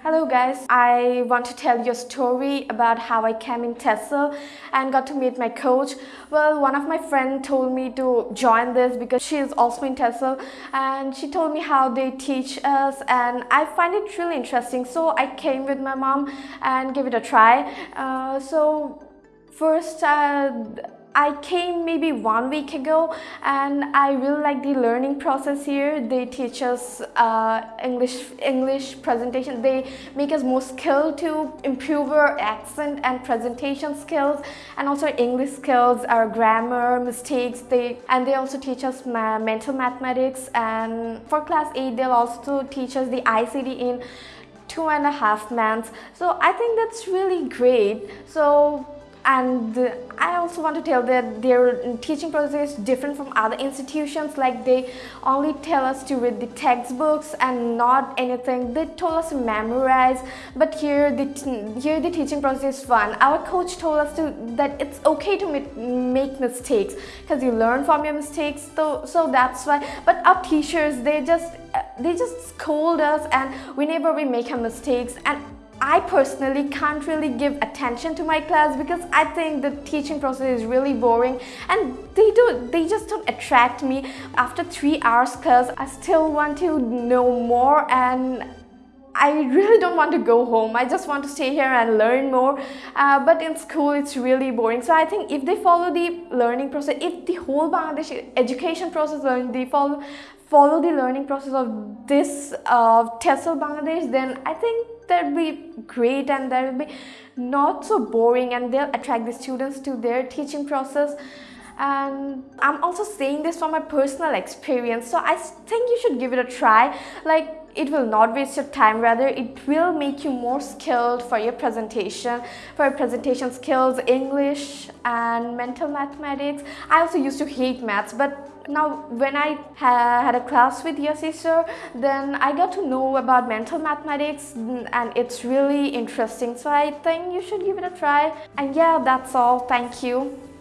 Hello guys, I want to tell you a story about how I came in TESOL and got to meet my coach. Well, one of my friends told me to join this because she is also in TESOL and she told me how they teach us and I find it really interesting. So I came with my mom and gave it a try. Uh, so first uh, I came maybe one week ago and I really like the learning process here. They teach us uh, English English presentation. They make us more skilled to improve our accent and presentation skills and also English skills, our grammar, mistakes. They And they also teach us ma mental mathematics and for class 8 they'll also teach us the ICD in two and a half months. So I think that's really great. So and I also want to tell that their teaching process is different from other institutions. Like they only tell us to read the textbooks and not anything. They told us to memorize. But here the here the teaching process is fun. Our coach told us to that it's okay to make mistakes because you learn from your mistakes so so that's why. But our teachers they just they just scold us and whenever we make a mistakes and I personally can't really give attention to my class because I think the teaching process is really boring and they do they just don't attract me. After three hours class, I still want to know more and I really don't want to go home. I just want to stay here and learn more. Uh, but in school, it's really boring. So I think if they follow the learning process, if the whole Bangladesh education process, they follow follow the learning process of this uh, TESOL Bangladesh, then I think that'll be great and that will be not so boring and they'll attract the students to their teaching process. And I'm also saying this from my personal experience so I think you should give it a try. Like it will not waste your time. Rather it will make you more skilled for your presentation for your presentation skills English and mental mathematics. I also used to hate maths but now when I ha had a class with your sister then I got to know about mental mathematics mm, and it's really interesting. So I think you should give it a try. And yeah that's all. Thank you